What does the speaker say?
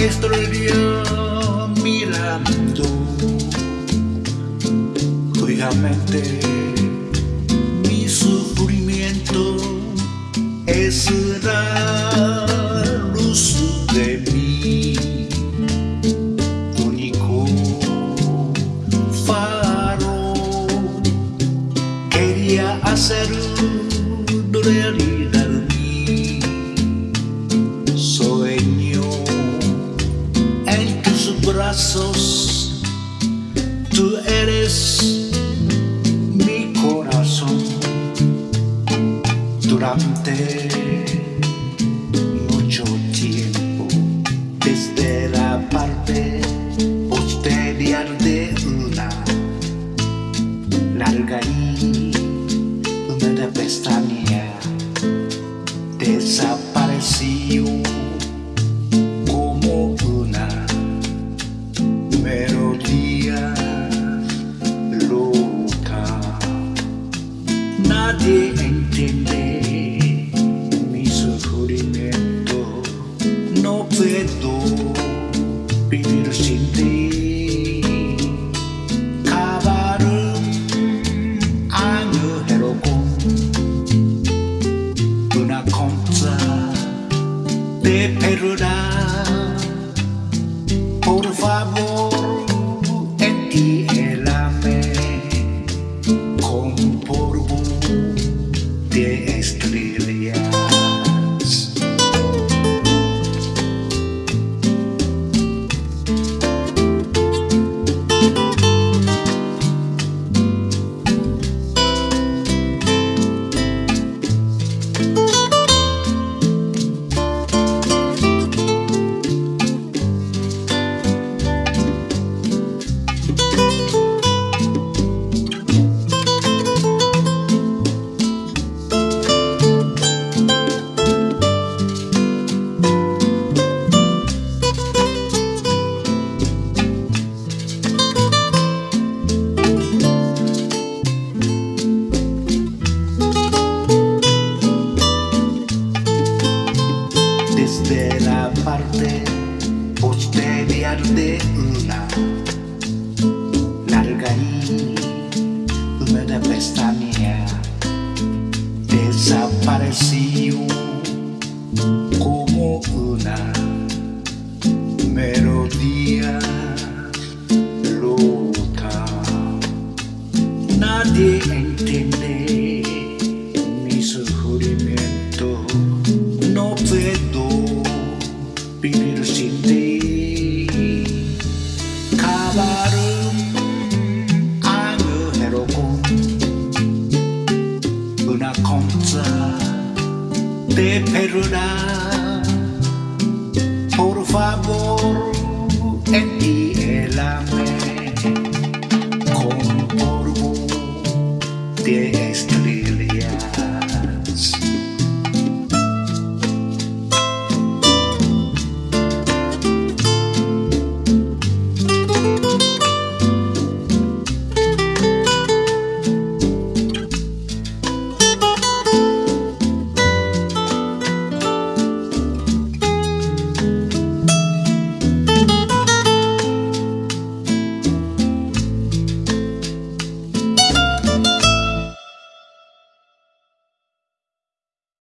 estrella mirando fijamente sufrimiento es la luz de mi único faro. Quería hacer realidad mi sueño. En tus brazos tú eres mucho tiempo desde la parte posterior de una larga y húmeda pestaña desapareció como una melodía loca. Nadie のベッドビビるシティ変わるアニュヘロコン。ブナコンザデペルラポルファボエティエラメコンポルボデエ desde la parte posterior de una larga y húmeda pestaña desapareció como una melodía loca. Nadie entiende 비비를 신디 가바름 아유해로고 은하 컴자 데페르라